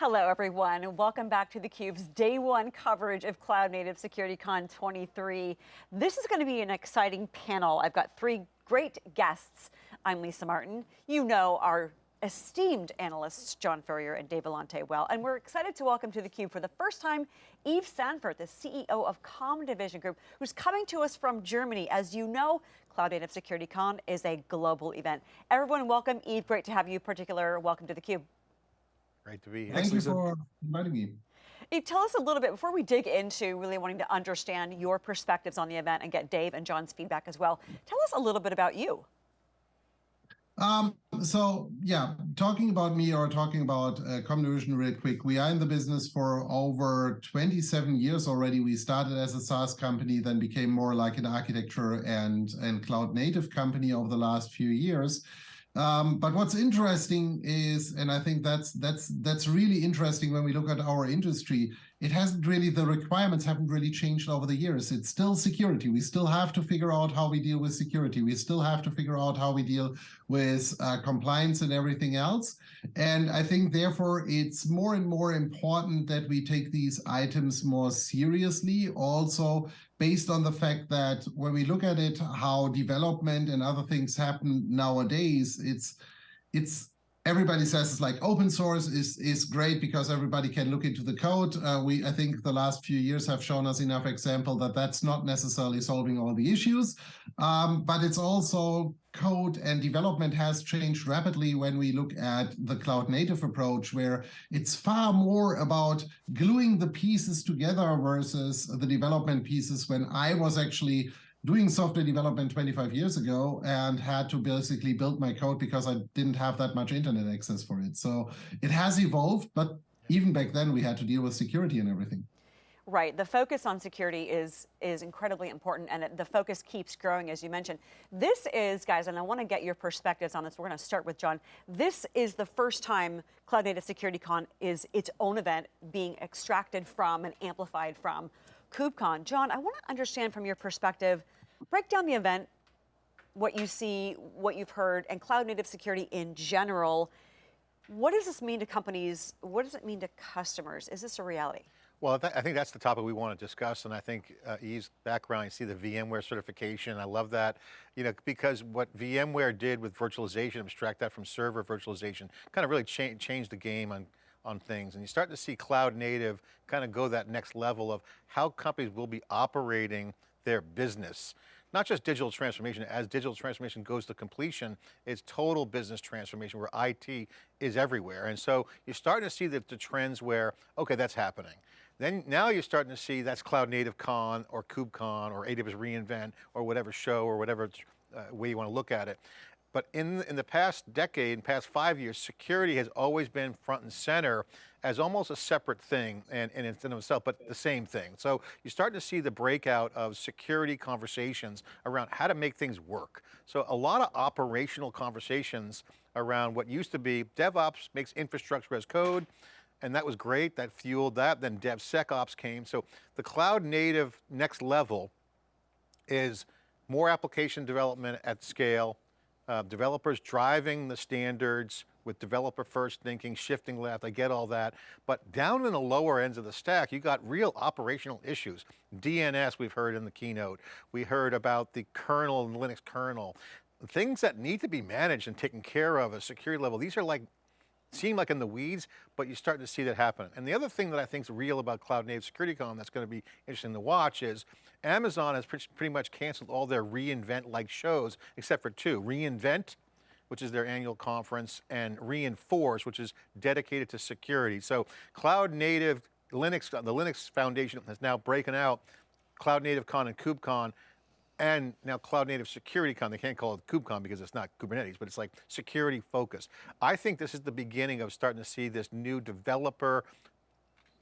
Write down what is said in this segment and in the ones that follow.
Hello, everyone, and welcome back to theCUBE's day one coverage of Cloud Native SecurityCon 23. This is going to be an exciting panel. I've got three great guests. I'm Lisa Martin. You know our esteemed analysts, John Furrier and Dave Vellante well, and we're excited to welcome to theCUBE for the first time, Yves Sandfort, the CEO of Comdivision Group, who's coming to us from Germany. As you know, Cloud Native SecurityCon is a global event. Everyone welcome, Eve, great to have you, particular welcome to theCUBE. Great to be here. Thank you for inviting me. Yves, tell us a little bit, before we dig into really wanting to understand your perspectives on the event and get Dave and John's feedback as well, tell us a little bit about you. Um, so yeah, talking about me or talking about uh, Comdivision real quick, we are in the business for over 27 years already. We started as a SaaS company, then became more like an architecture and, and cloud native company over the last few years. Um, but what's interesting is, and I think that's that's that's really interesting when we look at our industry, it hasn't really, the requirements haven't really changed over the years. It's still security. We still have to figure out how we deal with security. We still have to figure out how we deal with uh, compliance and everything else. And I think therefore it's more and more important that we take these items more seriously. Also based on the fact that when we look at it, how development and other things happen nowadays, it's it's everybody says it's like open source is is great because everybody can look into the code. Uh, we I think the last few years have shown us enough example that that's not necessarily solving all the issues, um, but it's also code and development has changed rapidly when we look at the cloud native approach, where it's far more about gluing the pieces together versus the development pieces. When I was actually doing software development 25 years ago and had to basically build my code because I didn't have that much internet access for it. So it has evolved, but even back then we had to deal with security and everything. Right, the focus on security is, is incredibly important and the focus keeps growing as you mentioned. This is, guys, and I want to get your perspectives on this, we're going to start with John. This is the first time Cloud Native Security Con is its own event being extracted from and amplified from KubeCon. John, I want to understand from your perspective, break down the event, what you see, what you've heard, and cloud native security in general. What does this mean to companies? What does it mean to customers? Is this a reality? Well, I think that's the topic we want to discuss, and I think uh, Yves' background, you see the VMware certification, I love that, you know, because what VMware did with virtualization, abstract that from server virtualization, kind of really cha changed the game on on things. And you start to see cloud native kind of go that next level of how companies will be operating their business. Not just digital transformation, as digital transformation goes to completion, it's total business transformation where IT is everywhere. And so you're starting to see the, the trends where, okay, that's happening. Then now you're starting to see that's Cloud Native Con or KubeCon or AWS reInvent or whatever show or whatever uh, way you want to look at it. But in, in the past decade, in past five years, security has always been front and center as almost a separate thing and, and in itself, but the same thing. So you're starting to see the breakout of security conversations around how to make things work. So a lot of operational conversations around what used to be DevOps makes infrastructure as code, and that was great, that fueled that, then DevSecOps came. So the cloud native next level is more application development at scale, uh, developers driving the standards with developer first thinking, shifting left, I get all that. But down in the lower ends of the stack, you got real operational issues. DNS we've heard in the keynote. We heard about the kernel and Linux kernel. Things that need to be managed and taken care of at a security level. These are like seem like in the weeds, but you're starting to see that happen. And the other thing that I think is real about Cloud Native Security Con that's going to be interesting to watch is Amazon has pretty much canceled all their reInvent-like shows, except for two, reInvent, which is their annual conference, and reInforce, which is dedicated to security. So Cloud Native Linux, the Linux Foundation has now broken out Cloud Native Con and KubeCon and now Cloud Native Security Con, they can't call it KubeCon because it's not Kubernetes, but it's like security focused. I think this is the beginning of starting to see this new developer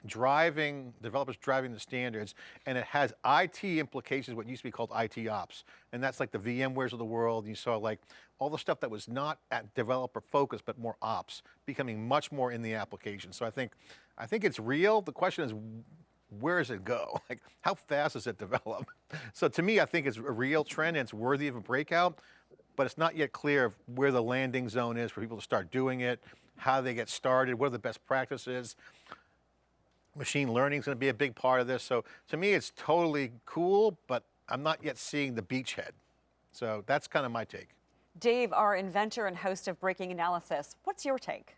driving, developers driving the standards, and it has IT implications, what used to be called IT ops. And that's like the VMwares of the world. You saw like all the stuff that was not at developer focused, but more ops, becoming much more in the application. So I think, I think it's real. The question is, where does it go? Like, how fast does it develop? So to me, I think it's a real trend and it's worthy of a breakout, but it's not yet clear where the landing zone is for people to start doing it. how they get started, what are the best practices. Machine learning is going to be a big part of this. So to me, it's totally cool, but I'm not yet seeing the beachhead. So that's kind of my take. Dave, our inventor and host of Breaking Analysis, what's your take?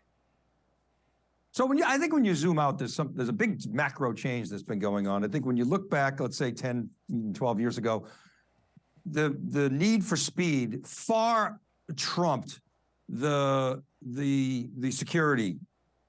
So when you, I think when you zoom out, there's some, there's a big macro change that's been going on. I think when you look back, let's say 10, 12 years ago, the, the need for speed far trumped the, the, the security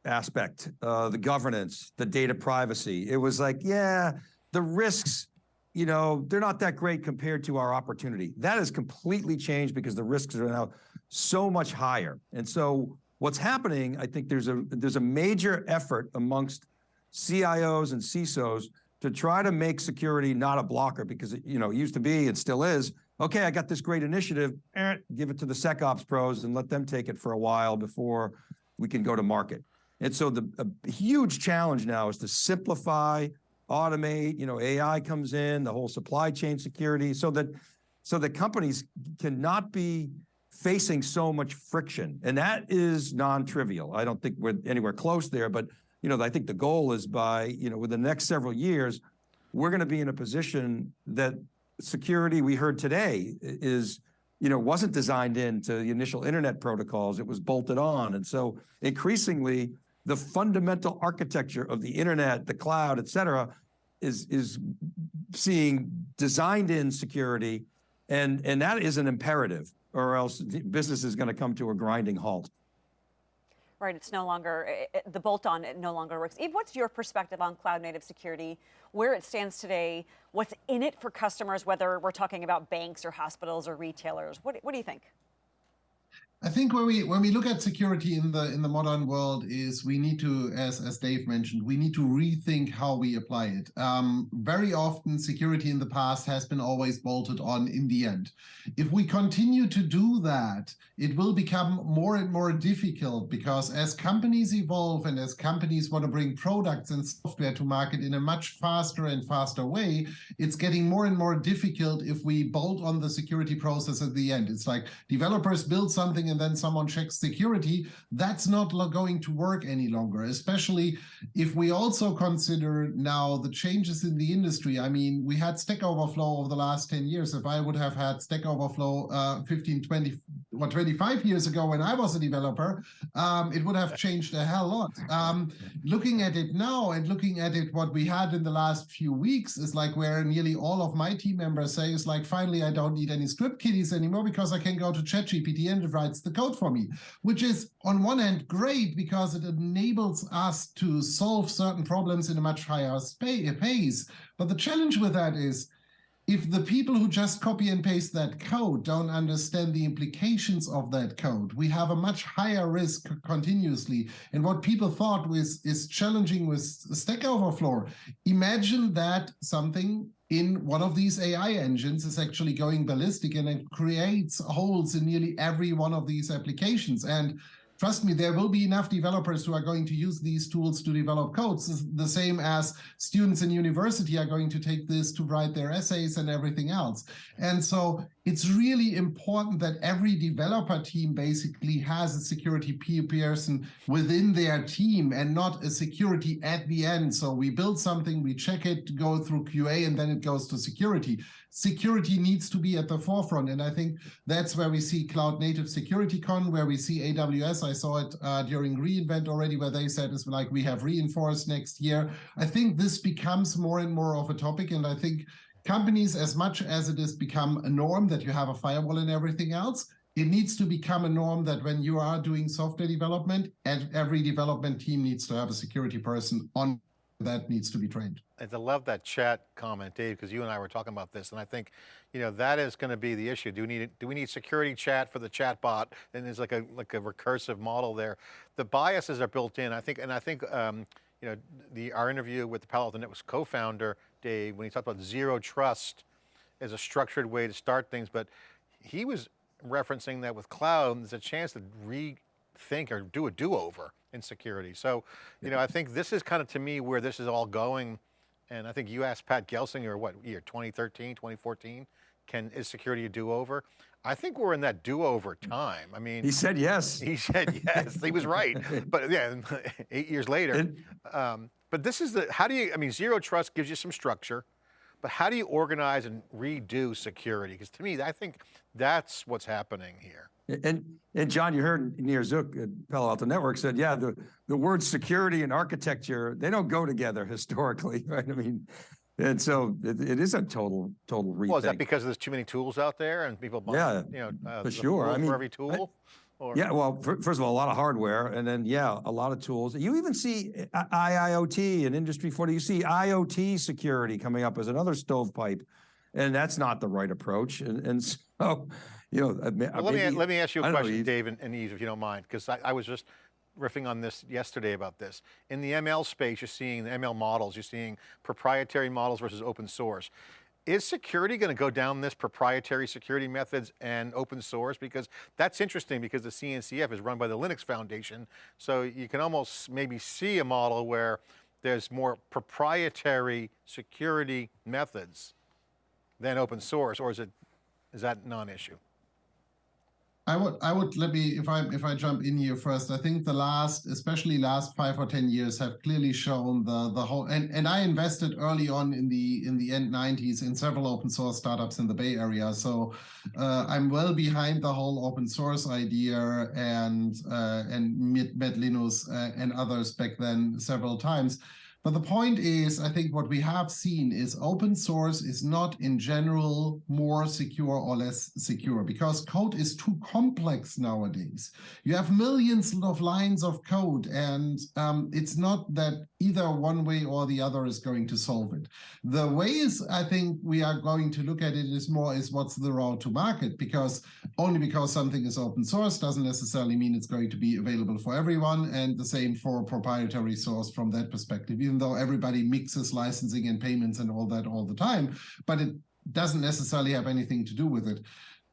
aspect, uh, the governance, the data privacy. It was like, yeah, the risks, you know, they're not that great compared to our opportunity. That has completely changed because the risks are now so much higher. And so what's happening, I think there's a there's a major effort amongst CIOs and CISOs to try to make security not a blocker because it, you know, it used to be and still is, okay, I got this great initiative, eh, give it to the SecOps pros and let them take it for a while before we can go to market. And so the huge challenge now is to simplify, automate, you know, AI comes in, the whole supply chain security, so that so that companies cannot be facing so much friction. And that is non-trivial. I don't think we're anywhere close there, but you know, I think the goal is by, you know, within the next several years, we're going to be in a position that security we heard today is you know, wasn't designed into the initial internet protocols. It was bolted on. And so increasingly, the fundamental architecture of the internet, the cloud, et cetera, is, is seeing designed in security. And, and that is an imperative or else business is going to come to a grinding halt. Right, it's no longer, it, the bolt-on it no longer works. Yves, what's your perspective on cloud native security, where it stands today, what's in it for customers, whether we're talking about banks or hospitals or retailers? What, what do you think? I think when we when we look at security in the in the modern world is we need to, as as Dave mentioned, we need to rethink how we apply it. Um, very often, security in the past has been always bolted on in the end. If we continue to do that, it will become more and more difficult because as companies evolve and as companies want to bring products and software to market in a much faster and faster way, it's getting more and more difficult if we bolt on the security process at the end. It's like developers build something and then someone checks security, that's not going to work any longer, especially if we also consider now the changes in the industry. I mean, we had Stack Overflow over the last 10 years. If I would have had Stack Overflow uh, 15, 20, or 25 years ago when I was a developer, um, it would have changed a hell lot. Um, looking at it now and looking at it, what we had in the last few weeks is like where nearly all of my team members say is like, finally, I don't need any script kiddies anymore because I can go to ChatGPT and it writes the code for me, which is on one hand great because it enables us to solve certain problems in a much higher pace. But the challenge with that is if the people who just copy and paste that code don't understand the implications of that code, we have a much higher risk continuously. And what people thought was is challenging with Stack Overflow. Imagine that something in one of these AI engines is actually going ballistic and it creates holes in nearly every one of these applications. And trust me, there will be enough developers who are going to use these tools to develop codes, the same as students in university are going to take this to write their essays and everything else. And so it's really important that every developer team basically has a security person within their team and not a security at the end. So we build something, we check it, go through QA, and then it goes to security. Security needs to be at the forefront. And I think that's where we see Cloud Native Security Con, where we see AWS. I saw it uh, during reInvent already, where they said it's like we have reinforced next year. I think this becomes more and more of a topic. And I think companies, as much as it has become a norm that you have a firewall and everything else, it needs to become a norm that when you are doing software development, every development team needs to have a security person on that needs to be trained. I love that chat comment, Dave, because you and I were talking about this, and I think, you know, that is going to be the issue. Do we need do we need security chat for the chat bot? And there's like a like a recursive model there. The biases are built in. I think, and I think, um, you know, the our interview with the Palo Alto Networks co-founder Dave, when he talked about zero trust as a structured way to start things, but he was referencing that with cloud, there's a chance to rethink or do a do-over in security. So, you know, I think this is kind of to me where this is all going. And I think you asked Pat Gelsinger, what year, 2013, 2014? Can, is security a do-over? I think we're in that do-over time. I mean, He said yes. he said yes, he was right. But yeah, eight years later. And- Um, but this is the, how do you, I mean, zero trust gives you some structure, but how do you organize and redo security? Because to me, I think that's what's happening here. And, and John, you heard Nir Zuk at Palo Alto Network said, yeah, the, the words security and architecture, they don't go together historically, right? I mean, and so it, it is a total, total rethink. Well, is that because there's too many tools out there and people buy, Yeah, you know, uh, for sure. I mean, for every I- tool? Or- Yeah, well, fir- first of all, a lot of hardware, and then, yeah, a lot of tools. You even see IIoT and Industry 40, you see IoT security coming up as another stovepipe, and that's not the right approach. And, and so, you know, uh, Well, let me, let me ask you a don't know, question, Dave and and Yves, if you don't mind, because I, I was just riffing on this yesterday about this. In the ML space, you're seeing the ML models, you're seeing proprietary models versus open source. Is security going to go down this proprietary security methods and open source? Because that's interesting because the CNCF is run by the Linux Foundation. So you can almost maybe see a model where there's more proprietary security methods than open source, or is it, is that non-issue? I would, I would let me if I if I jump in here first. I think the last, especially last five or ten years, have clearly shown the the whole. And and I invested early on in the in the end '90s in several open source startups in the Bay Area, so uh, I'm well behind the whole open source idea and uh, and Met Met uh, and others back then several times. But the point is, I think what we have seen is open source is not in general more secure or less secure because code is too complex nowadays. You have millions of lines of code and um, it's not that either one way or the other is going to solve it. The ways I think we are going to look at it is more is what's the route to market because only because something is open source doesn't necessarily mean it's going to be available for everyone and the same for proprietary source from that perspective even though everybody mixes licensing and payments and all that all the time but it doesn't necessarily have anything to do with it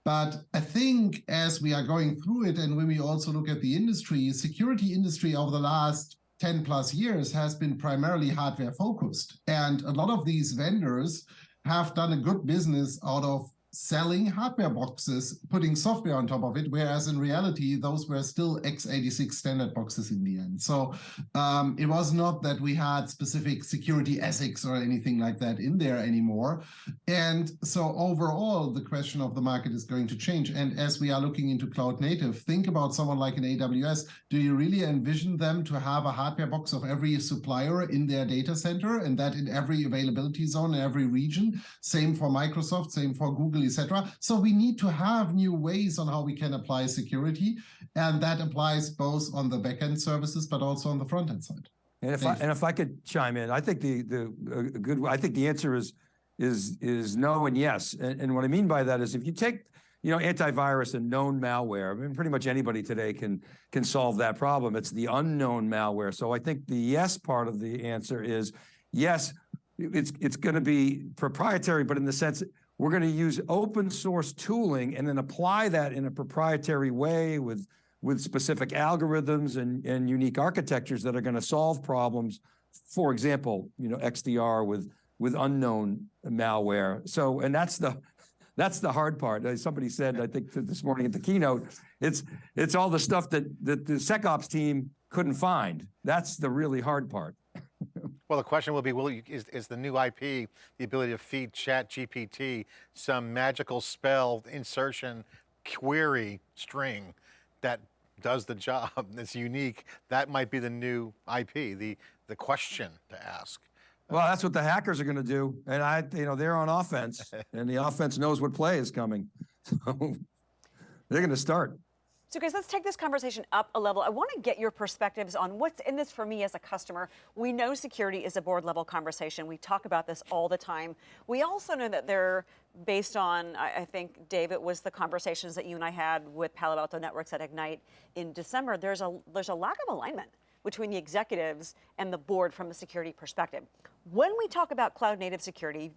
but I think as we are going through it and when we also look at the industry security industry over the last 10 plus years has been primarily hardware focused. And a lot of these vendors have done a good business out of selling hardware boxes, putting software on top of it, whereas in reality, those were still x86 standard boxes in the end. So um, it was not that we had specific security ethics or anything like that in there anymore. And so overall, the question of the market is going to change. And as we are looking into cloud native, think about someone like an AWS. Do you really envision them to have a hardware box of every supplier in their data center and that in every availability zone, in every region? Same for Microsoft, same for Google, etc. So we need to have new ways on how we can apply security. And that applies both on the backend services, but also on the front end side. And if I, and if I could chime in, I think the, the, good, I think the answer is, is, is no and yes. And, and what I mean by that is if you take, you know, antivirus and known malware, I mean, pretty much anybody today can, can solve that problem. It's the unknown malware. So I think the yes part of the answer is, yes, it's, it's going to be proprietary, but in the sense, we're going to use open source tooling and then apply that in a proprietary way with, with specific algorithms and, and unique architectures that are going to solve problems. For example, you know, XDR with, with unknown malware. So, and that's the, that's the hard part. As somebody said, I think this morning at the keynote, it's, it's all the stuff that, that the SecOps team couldn't find. That's the really hard part. Well, the question will be, will you, is, is the new IP the ability to feed Chat GPT some magical spell insertion query string that does the job that's unique? That might be the new IP, the, the question to ask. Well, that's what the hackers are going to do. And I, you know, they're on offense and the offense knows what play is coming. So they're going to start. So guys, let's take this conversation up a level. I want to get your perspectives on what's in this for me as a customer. We know security is a board level conversation. We talk about this all the time. We also know that they're based on, I think, Dave, it was the conversations that you and I had with Palo Alto Networks at Ignite in December. There's a, there's a lack of alignment between the executives and the board from a security perspective. When we talk about cloud native security,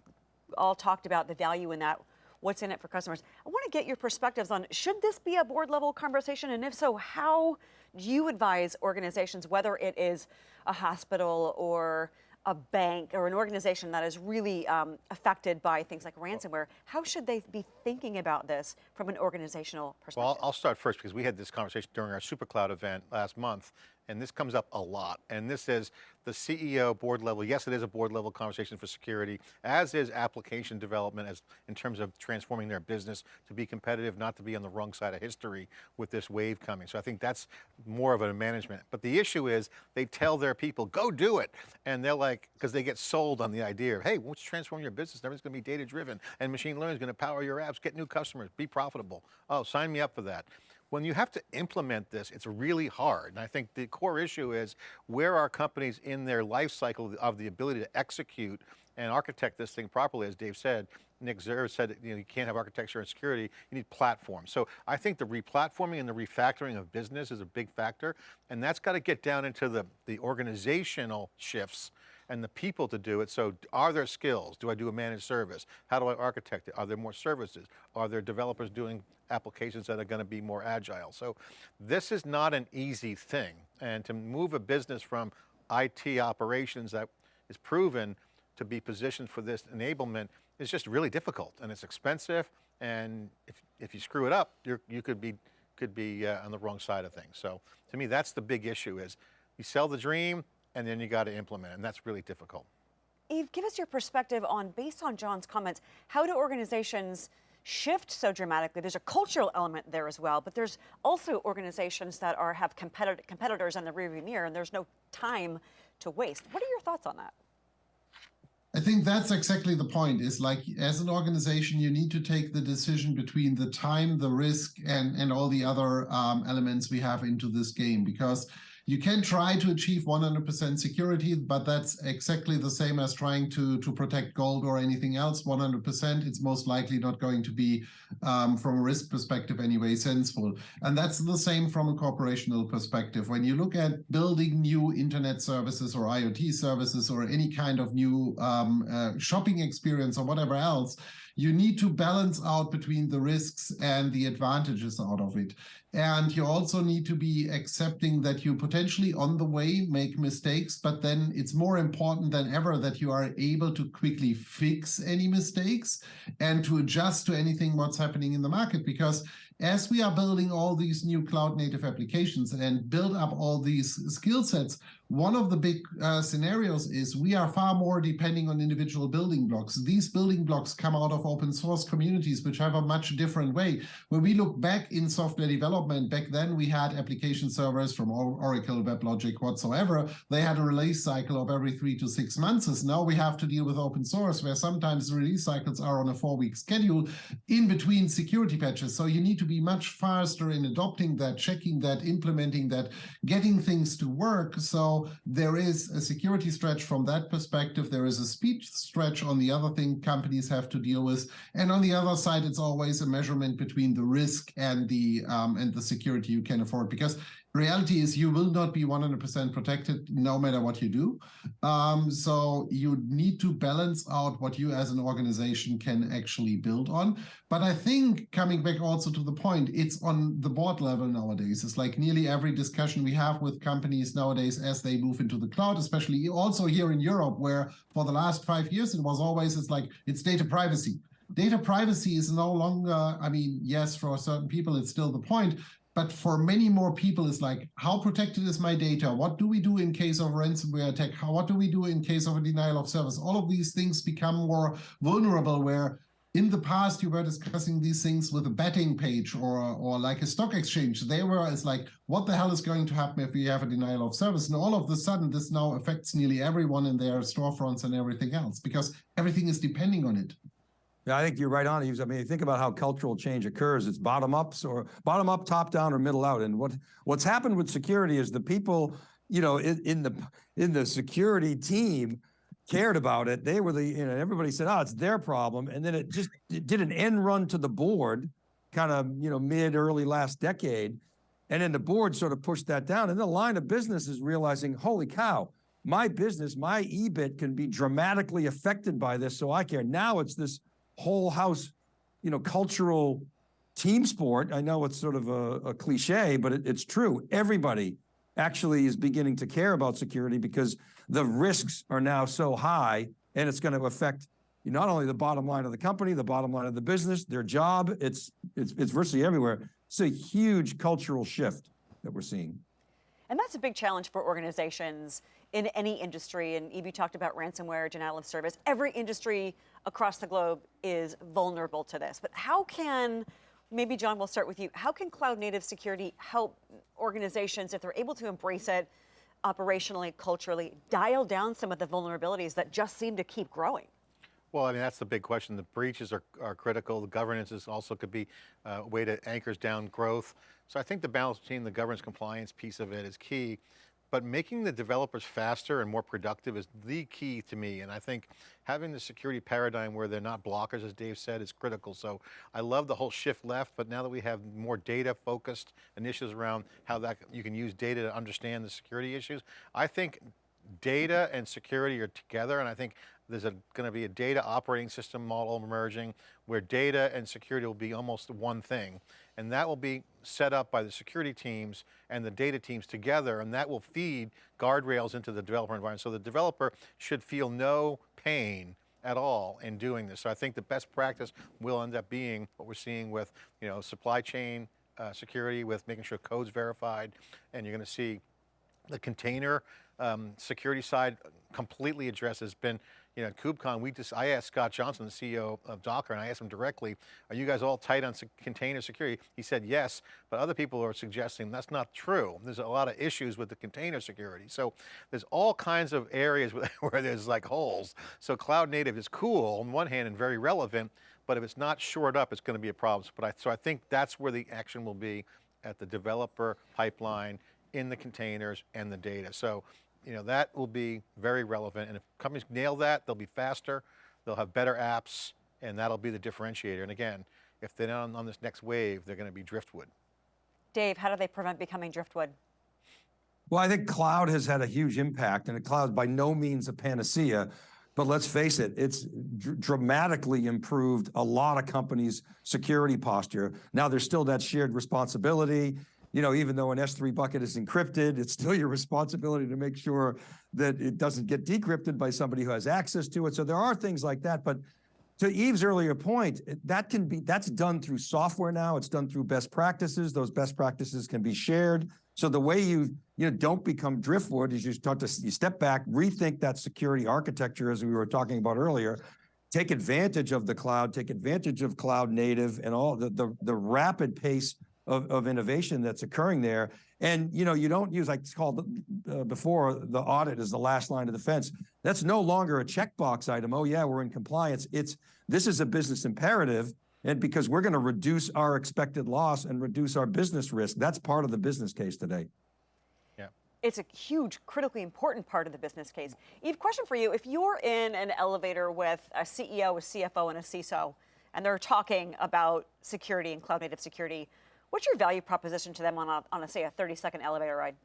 all talked about the value in that, what's in it for customers. I want to get your perspectives on should this be a board level conversation? And if so, how do you advise organizations, whether it is a hospital or a bank or an organization that is really um, affected by things like ransomware, how should they be thinking about this from an organizational perspective? Well, I'll, I'll start first because we had this conversation during our SuperCloud event last month, and this comes up a lot. And this is the CEO board level. Yes, it is a board level conversation for security, as is application development as in terms of transforming their business to be competitive, not to be on the wrong side of history with this wave coming. So I think that's more of a management. But the issue is they tell their people, go do it. And they're like, because they get sold on the idea of, hey, once you transform your business, everything's going to be data driven and machine learning is going to power your apps, get new customers, be profitable. Oh, sign me up for that. When you have to implement this, it's really hard. And I think the core issue is where are companies in their life cycle of the ability to execute and architect this thing properly, as Dave said, Nick Zer said, you know, you can't have architecture and security, you need platforms. So I think the replatforming and the refactoring of business is a big factor, and that's got to get down into the, the organizational shifts and the people to do it. So are there skills? Do I do a managed service? How do I architect it? Are there more services? Are there developers doing applications that are going to be more agile? So this is not an easy thing. And to move a business from IT operations that is proven to be positioned for this enablement is just really difficult and it's expensive. And if, if you screw it up, you're, you could be, could be uh, on the wrong side of things. So to me, that's the big issue is you sell the dream and then you got to implement it, and that's really difficult. Yves, give us your perspective on, based on John's comments, how do organizations shift so dramatically? There's a cultural element there as well, but there's also organizations that are have competitor, competitors in the rearview mirror, and there's no time to waste. What are your thoughts on that? I think that's exactly the point is like as an organization, you need to take the decision between the time, the risk and, and all the other um, elements we have into this game because you can try to achieve 100% security, but that's exactly the same as trying to, to protect gold or anything else 100%. It's most likely not going to be, um, from a risk perspective anyway, sensible. And that's the same from a corporational perspective. When you look at building new internet services or IoT services or any kind of new um, uh, shopping experience or whatever else, you need to balance out between the risks and the advantages out of it. And you also need to be accepting that you potentially on the way make mistakes, but then it's more important than ever that you are able to quickly fix any mistakes and to adjust to anything what's happening in the market. Because as we are building all these new cloud native applications and build up all these skill sets, one of the big uh, scenarios is we are far more depending on individual building blocks. These building blocks come out of open source communities, which have a much different way. When we look back in software development, back then we had application servers from Oracle, WebLogic, whatsoever. They had a release cycle of every three to six months. Now we have to deal with open source, where sometimes the release cycles are on a four-week schedule in between security patches. So you need to be much faster in adopting that, checking that, implementing that, getting things to work. So there is a security stretch from that perspective. There is a speed stretch on the other thing companies have to deal with. And on the other side, it's always a measurement between the risk and the um, and the security you can afford. Because reality is you will not be 100% protected no matter what you do. Um, so you need to balance out what you as an organization can actually build on. But I think coming back also to the point, it's on the board level nowadays. It's like nearly every discussion we have with companies nowadays as they move into the cloud, especially also here in Europe, where for the last five years, it was always, it's like, it's data privacy data privacy is no longer, I mean, yes, for certain people, it's still the point, but for many more people, it's like, how protected is my data? What do we do in case of ransomware attack? How, what do we do in case of a denial of service? All of these things become more vulnerable where in the past you were discussing these things with a betting page or or like a stock exchange they were it's like what the hell is going to happen if we have a denial of service and all of a sudden this now affects nearly everyone in their storefronts and everything else because everything is depending on it Yeah, I think you're right on. I mean, think about how cultural change occurs. It's bottom ups or bottom up, top down, or middle out. And what what's happened with security is the people, you know, in, in the in the security team cared about it. They were the, you know, everybody said, oh, it's their problem. And then it just it did an end run to the board, kind of, you know, mid early last decade. And then the board sort of pushed that down. And the line of business is realizing, holy cow, my business, my EBIT can be dramatically affected by this. So I care. Now it's this whole house, you know, cultural team sport. I know it's sort of a, a cliche, but it, it's true. Everybody actually is beginning to care about security because the risks are now so high and it's going to affect not only the bottom line of the company, the bottom line of the business, their job, it's, it's, it's virtually everywhere. It's a huge cultural shift that we're seeing. And that's a big challenge for organizations in any industry. And Yves, you talked about ransomware, denial of service. Every industry across the globe is vulnerable to this. But how can, maybe John, we'll start with you. How can cloud native security help organizations, if they're able to embrace it operationally, culturally, dial down some of the vulnerabilities that just seem to keep growing? Well, I mean, that's the big question. The breaches are, are critical. The governance is also could be uh, a way to anchors down growth. So I think the balance between the governance compliance piece of it is key, but making the developers faster and more productive is the key to me. And I think having the security paradigm where they're not blockers, as Dave said, is critical. So I love the whole shift left, but now that we have more data focused initiatives around how that you can use data to understand the security issues, I think data and security are together and I think there's going to be a data operating system model emerging where data and security will be almost one thing. And that will be set up by the security teams and the data teams together and that will feed guardrails into the developer environment. So the developer should feel no pain at all in doing this. So I think the best practice will end up being what we're seeing with you know, supply chain uh, security, with making sure code's verified, and you're going to see the container um, security side completely addressed has been, you know, at KubeCon, we just, I asked Scott Johnston, the CEO of Docker, and I asked him directly, are you guys all tight on container security? He said yes, but other people are suggesting that's not true. There's a lot of issues with the container security. So there's all kinds of areas where there's like holes. So cloud native is cool on one hand and very relevant, but if it's not shored up, it's going to be a problem. But I, so I think that's where the action will be at the developer pipeline in the containers and the data. So you know, that will be very relevant. And if companies nail that, they'll be faster, they'll have better apps, and that'll be the differentiator. And again, if they're not on, on this next wave, they're going to be driftwood. Dave, how do they prevent becoming driftwood? Well, I think cloud has had a huge impact and the cloud by no means a panacea, but let's face it, it's dr dramatically improved a lot of companies' security posture. Now there's still that shared responsibility you know, even though an S3 bucket is encrypted, it's still your responsibility to make sure that it doesn't get decrypted by somebody who has access to it. So there are things like that, but to Yves's earlier point, that can be, that's done through software now, it's done through best practices, those best practices can be shared. So the way you, you know, don't become driftwood is you start to, you step back, rethink that security architecture as we were talking about earlier, take advantage of the cloud, take advantage of cloud native and all the, the, the rapid pace of, of innovation that's occurring there. And you know, you don't use, like it's called uh, before, the audit is the last line of defense. That's no longer a checkbox item. Oh yeah, we're in compliance. It's, this is a business imperative and because we're going to reduce our expected loss and reduce our business risk. That's part of the business case today. Yeah. It's a huge, critically important part of the business case. Yves, question for you. If you're in an elevator with a CEO, a CFO, and a CISO, and they're talking about security and cloud native security, What's your value proposition to them on a, on a say a 30 second elevator ride?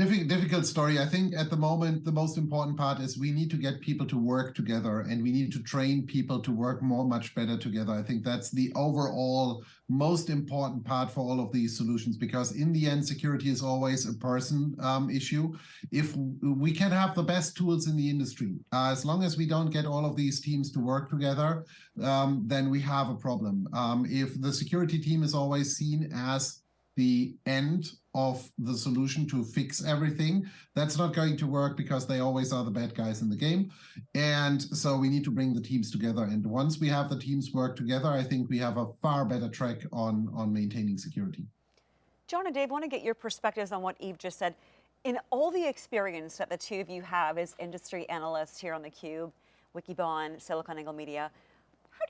Difficult, difficult story. I think at the moment, the most important part is we need to get people to work together and we need to train people to work more, much better together. I think that's the overall most important part for all of these solutions, because in the end, security is always a person um, issue. If we can have the best tools in the industry, uh, as long as we don't get all of these teams to work together, um, then we have a problem. Um, if the security team is always seen as the end of the solution to fix everything. That's not going to work because they always are the bad guys in the game. And so we need to bring the teams together. And once we have the teams work together, I think we have a far better track on, on maintaining security. John and Dave, want to get your perspectives on what Yves just said. In all the experience that the two of you have as industry analysts here on theCUBE, Wikibon, SiliconANGLE Media,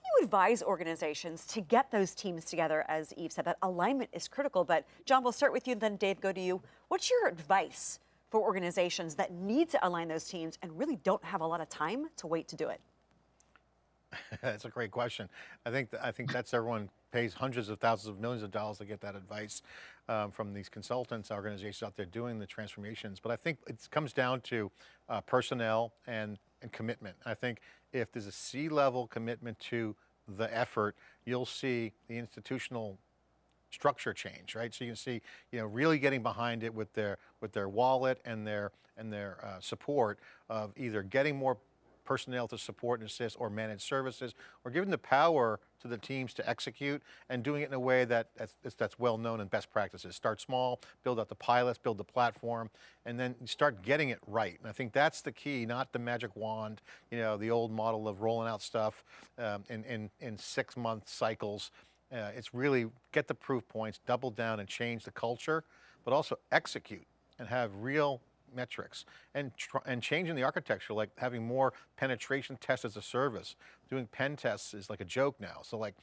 do you advise organizations to get those teams together? As Yves said, that alignment is critical, but John, we'll start with you, and then Dave, go to you. What's your advice for organizations that need to align those teams and really don't have a lot of time to wait to do it? that's a great question. I think I think that's everyone pays hundreds of thousands of millions of dollars to get that advice um, from these consultants, organizations out there doing the transformations. But I think it comes down to uh, personnel and, and commitment. I think if there's a C-level commitment to the effort, you'll see the institutional structure change, right? So you can see, you know, really getting behind it with their with their wallet and their and their uh, support of either getting more personnel to support and assist or manage services, or giving the power to the teams to execute and doing it in a way that that's, that's well known and best practices. Start small, build out the pilots, build the platform, and then start getting it right. And I think that's the key, not the magic wand, you know, the old model of rolling out stuff um, in, in, in six month cycles. Uh, it's really get the proof points, double down and change the culture, but also execute and have real metrics and and changing the architecture, like having more penetration tests as a service. Doing pen tests is like a joke now. So like,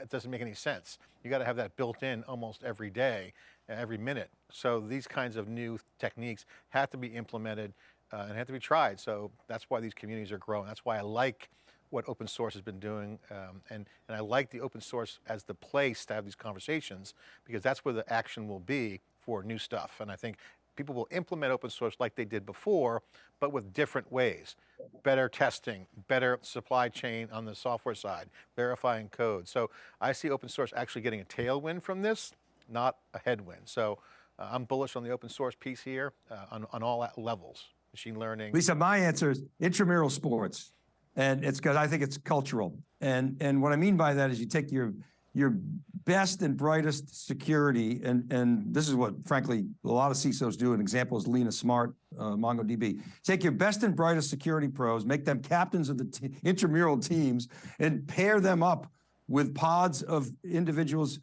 it doesn't make any sense. You got to have that built in almost every day, every minute. So these kinds of new techniques have to be implemented uh, and have to be tried. So that's why these communities are growing. That's why I like what open source has been doing, um, and, and I like the open source as the place to have these conversations, because that's where the action will be for new stuff. And I think people will implement open source like they did before, but with different ways. Better testing, better supply chain on the software side, verifying code. So I see open source actually getting a tailwind from this, not a headwind. So uh, I'm bullish on the open source piece here uh, on, on all levels, machine learning. Lisa, my answer is intramural sports. And it's because I think it's cultural. And, and what I mean by that is you take your, your best and brightest security, and, and this is what, frankly, a lot of CISOs do. An example is Lena Smart, uh, MongoDB. Take your best and brightest security pros, make them captains of the intramural teams, and pair them up with pods of individuals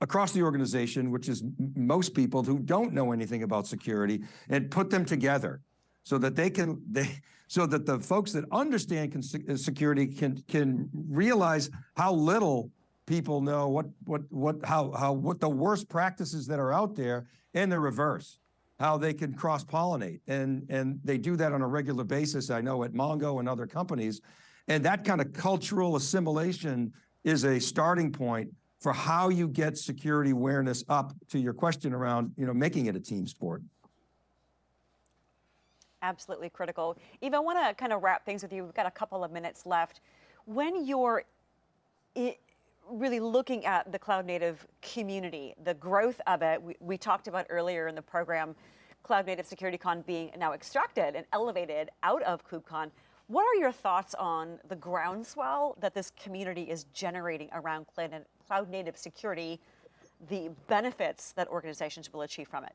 across the organization, which is most people who don't know anything about security, and put them together so that they can, they, so that the folks that understand security can, can realize how little people know what what what how how what the worst practices that are out there and the reverse how they can cross pollinate and and they do that on a regular basis i know at mongo and other companies. And that kind of cultural assimilation is a starting point for how you get security awareness up to your question around you know making it a team sport. Absolutely critical. Eva i want to kind of wrap things with you. We've got a couple of minutes left. When you're really looking at the cloud native community, the growth of it. We, we talked about earlier in the program, Cloud Native Security Con being now extracted and elevated out of KubeCon. What are your thoughts on the groundswell that this community is generating around cloud native security, the benefits that organizations will achieve from it?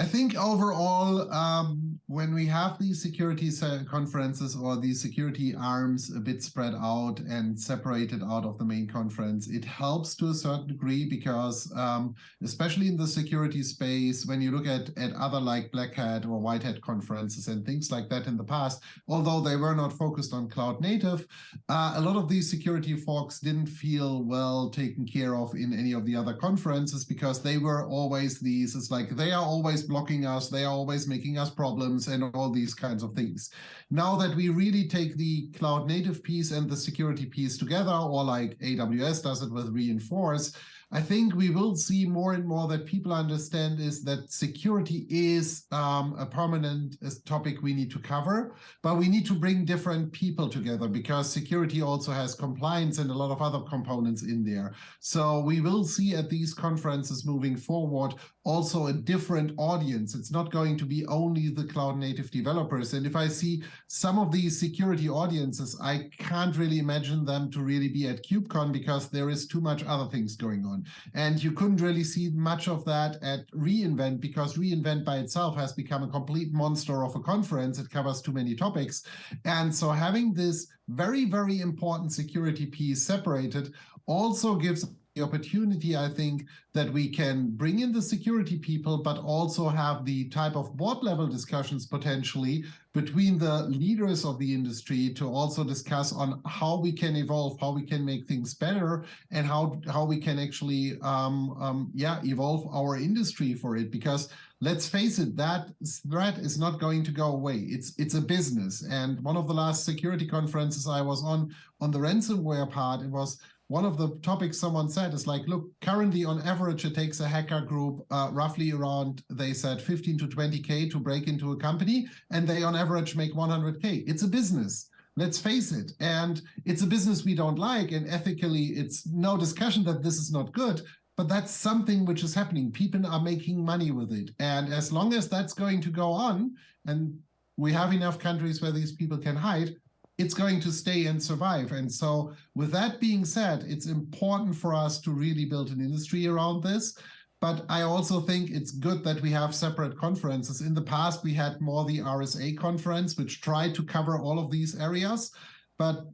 I think overall, um, when we have these security conferences or these security arms a bit spread out and separated out of the main conference, it helps to a certain degree because um, especially in the security space, when you look at, at other like Black Hat or White Hat conferences and things like that in the past, although they were not focused on cloud native, uh, a lot of these security folks didn't feel well taken care of in any of the other conferences because they were always these, it's like they are always blocking us, they are always making us problems and all these kinds of things. Now that we really take the cloud native piece and the security piece together, or like AWS does it with Reinforce, I think we will see more and more that people understand is that security is um, a permanent uh, topic we need to cover, but we need to bring different people together because security also has compliance and a lot of other components in there. So we will see at these conferences moving forward also a different audience. It's not going to be only the cloud native developers. And if I see some of these security audiences, I can't really imagine them to really be at KubeCon because there is too much other things going on. And you couldn't really see much of that at reInvent because reInvent by itself has become a complete monster of a conference. It covers too many topics. And so having this very, very important security piece separated also gives the opportunity, I think, that we can bring in the security people, but also have the type of board level discussions potentially between the leaders of the industry to also discuss on how we can evolve, how we can make things better, and how how we can actually, um, um, yeah, evolve our industry for it. Because let's face it, that threat is not going to go away. It's it's a business. And one of the last security conferences I was on on the ransomware part, it was one of the topics someone said is like, look, currently on average, it takes a hacker group uh, roughly around, they said 15 to 20K to break into a company, and they on average make 100K. It's a business. Let's face it. And it's a business we don't like. And ethically, it's no discussion that this is not good. But that's something which is happening. People are making money with it. And as long as that's going to go on, and we have enough countries where these people can hide, it's going to stay and survive. And so, with that being said, it's important for us to really build an industry around this. But I also think it's good that we have separate conferences. In the past, we had more the RSA conference, which tried to cover all of these areas, but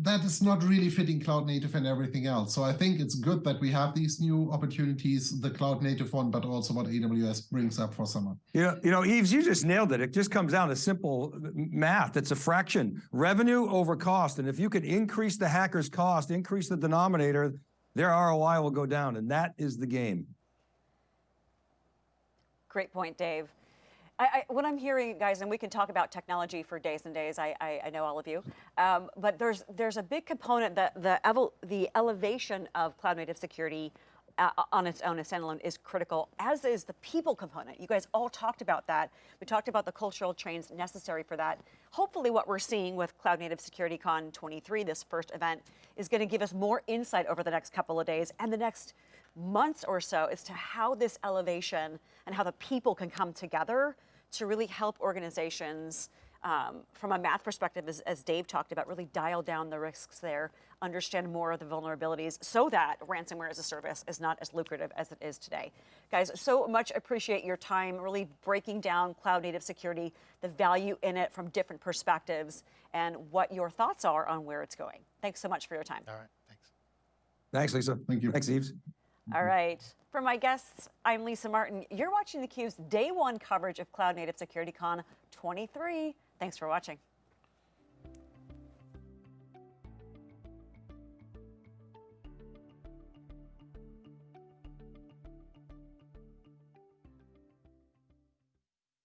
that is not really fitting cloud native and everything else. So I think it's good that we have these new opportunities, the cloud native one, but also what AWS brings up for summer. You know, you know, Yves, you just nailed it. It just comes down to simple math. It's a fraction, revenue over cost. And if you could increase the hacker's cost, increase the denominator, their ROI will go down. And that is the game. Great point, Dave. I, I, what I'm hearing, guys, and we can talk about technology for days and days. I, I, I know all of you, um, but there's there's a big component that the the elevation of cloud native security uh, on its own as standalone is critical, as is the people component. You guys all talked about that. We talked about the cultural trains necessary for that. Hopefully, what we're seeing with Cloud Native Security Con 23, this first event, is going to give us more insight over the next couple of days and the next months or so as to how this elevation and how the people can come together to really help organizations um, from a math perspective, as, as Dave talked about, really dial down the risks there, understand more of the vulnerabilities so that ransomware as a service is not as lucrative as it is today. Guys, so much appreciate your time really breaking down cloud native security, the value in it from different perspectives, and what your thoughts are on where it's going. Thanks so much for your time. All right, thanks. Thanks, Lisa. Thank you. Thanks, Yves. All mm-hmm. right. For my guests, I'm Lisa Martin. You're watching theCUBE's day one coverage of Cloud Native Security Con 23. Thanks for watching.